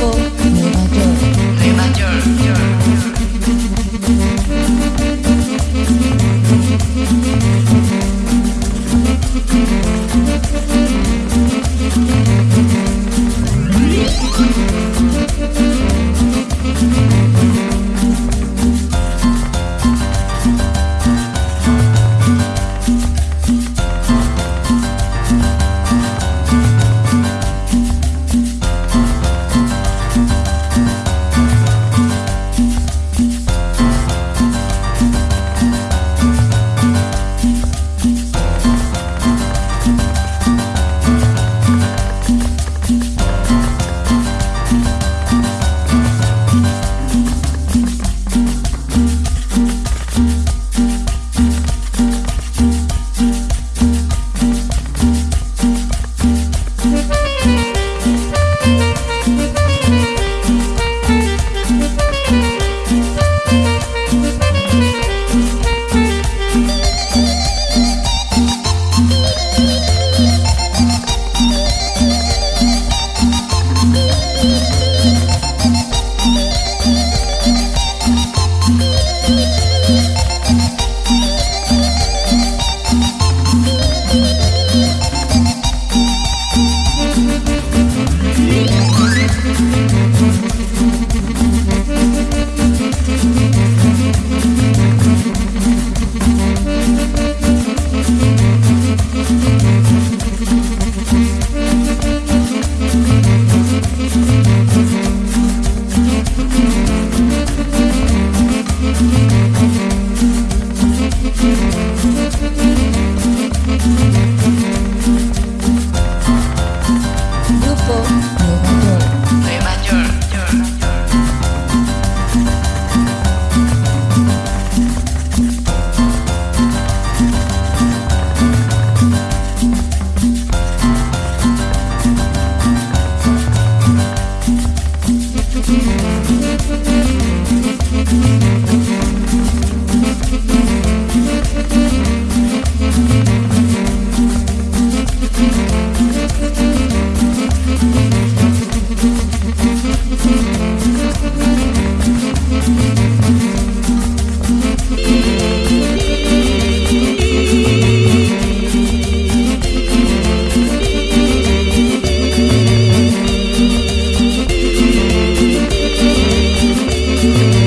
beautiful. Thank you. you.